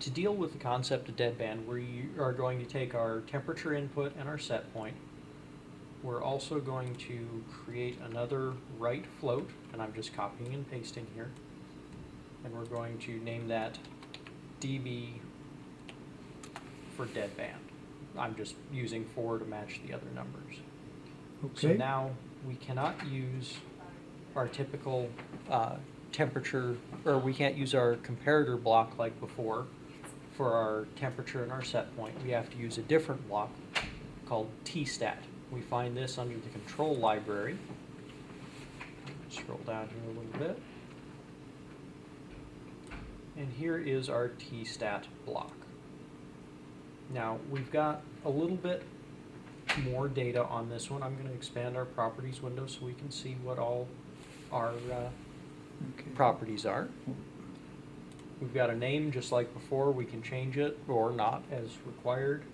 to deal with the concept of deadband, we are going to take our temperature input and our set point. We're also going to create another right float, and I'm just copying and pasting here. And we're going to name that dB for deadband. I'm just using four to match the other numbers. Okay. So now we cannot use our typical uh, temperature, or we can't use our comparator block like before for our temperature and our set point. We have to use a different block called T-stat. We find this under the control library. Scroll down here a little bit. And here is our T-stat block. Now, we've got a little bit more data on this one. I'm going to expand our properties window so we can see what all our uh, okay. properties are. We've got a name just like before. We can change it or not as required.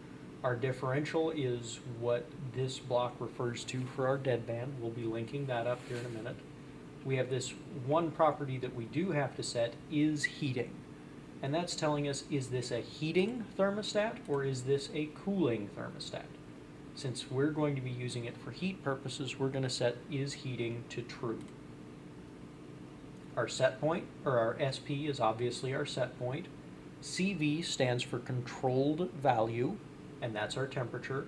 Our differential is what this block refers to for our deadband. We'll be linking that up here in a minute. We have this one property that we do have to set is heating. And that's telling us, is this a heating thermostat or is this a cooling thermostat? Since we're going to be using it for heat purposes, we're going to set is heating to true. Our set point, or our SP, is obviously our set point. CV stands for controlled value, and that's our temperature.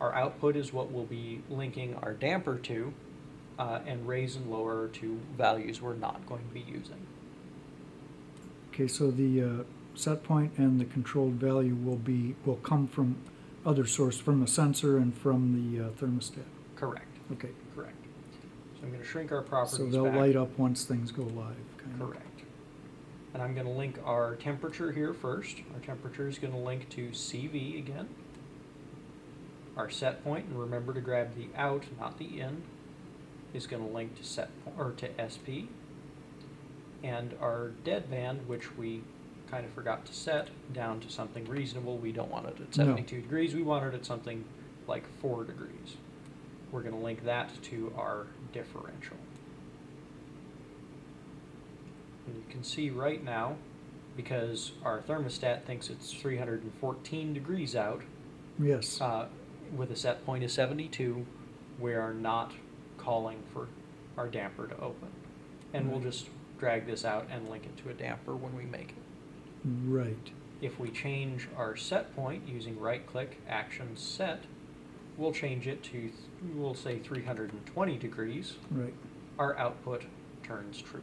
Our output is what we'll be linking our damper to, uh, and raise and lower two values we're not going to be using. Okay, so the uh, set point and the controlled value will be, will come from other source, from the sensor and from the uh, thermostat. Correct, Okay, correct. I'm going to shrink our properties so they'll back. light up once things go live, kind of. Correct. And I'm going to link our temperature here first. Our temperature is going to link to CV again. Our set point, and remember to grab the out, not the in, is going to link to set po- or to SP. And our dead band, which we kind of forgot to set down to something reasonable. We don't want it at No. 72 degrees. We want it at something like 4 degrees. We're going to link that to our differential. And you can see right now, because our thermostat thinks it's 314 degrees out, Yes, uh, with a set point of 72, we are not calling for our damper to open. And we'll just drag this out and link it to a damper when we make it. right. If we change our set point using right click action set, we'll change it to, th- we'll say 320 degrees. Right. Our output turns true.